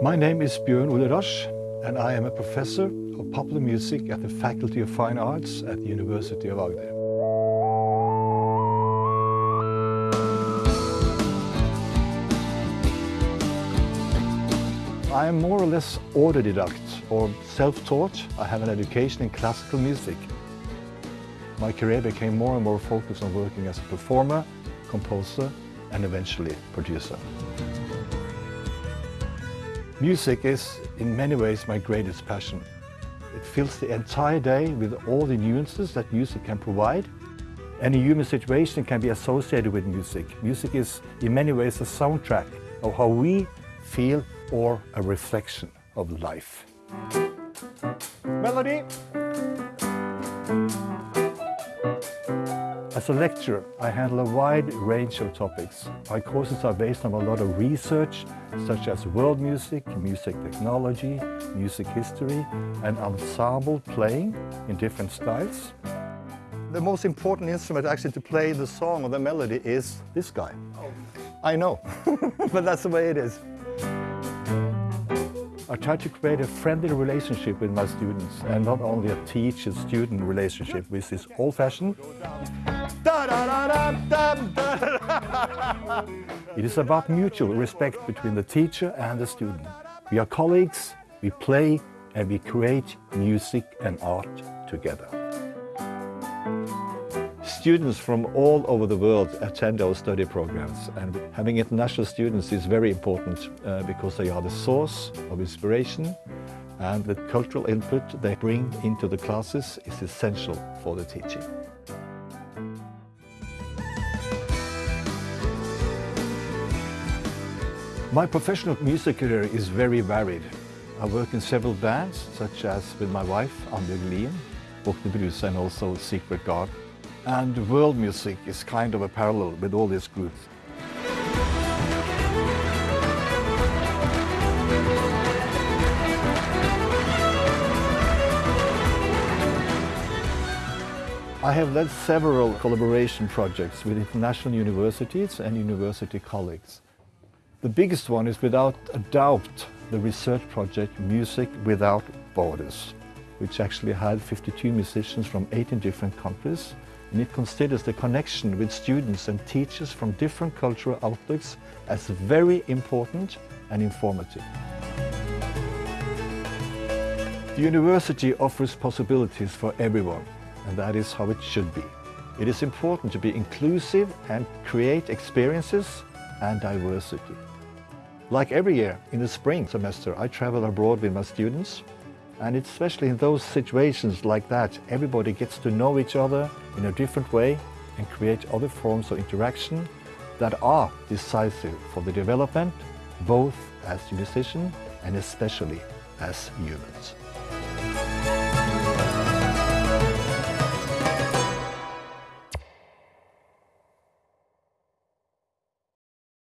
My name is Björn Ole Rasch and I am a professor of popular music at the Faculty of Fine Arts at the University of Agder. I am more or less autodidact or self-taught. I have an education in classical music. My career became more and more focused on working as a performer, composer and eventually producer. Music is in many ways my greatest passion. It fills the entire day with all the nuances that music can provide. Any human situation can be associated with music. Music is in many ways a soundtrack of how we feel or a reflection of life. Melody. As a lecturer, I handle a wide range of topics. My courses are based on a lot of research, such as world music, music technology, music history, and ensemble playing in different styles. The most important instrument actually to play the song or the melody is this guy. I know, but that's the way it is. I try to create a friendly relationship with my students and not only a teacher-student relationship which is old-fashioned. It is about mutual respect between the teacher and the student. We are colleagues, we play and we create music and art together. Students from all over the world attend our study programs and having international students is very important uh, because they are the source of inspiration and the cultural input they bring into the classes is essential for the teaching. My professional music career is very varied. I work in several bands, such as with my wife, Annbjørg Lien, Bukkene Bruse and also Secret Garden. And world music is kind of a parallel with all these groups. I have led several collaboration projects with international universities and university colleagues. The biggest one is without a doubt the research project Music Without Borders, which actually had 52 musicians from 18 different countries and it considers the connection with students and teachers from different cultural outlooks as very important and informative. The university offers possibilities for everyone, and that is how it should be. It is important to be inclusive and create experiences and diversity. Like every year, in the spring semester, I travel abroad with my students and especially in those situations like that, everybody gets to know each other in a different way and create other forms of interaction that are decisive for the development, both as musicians and especially as humans.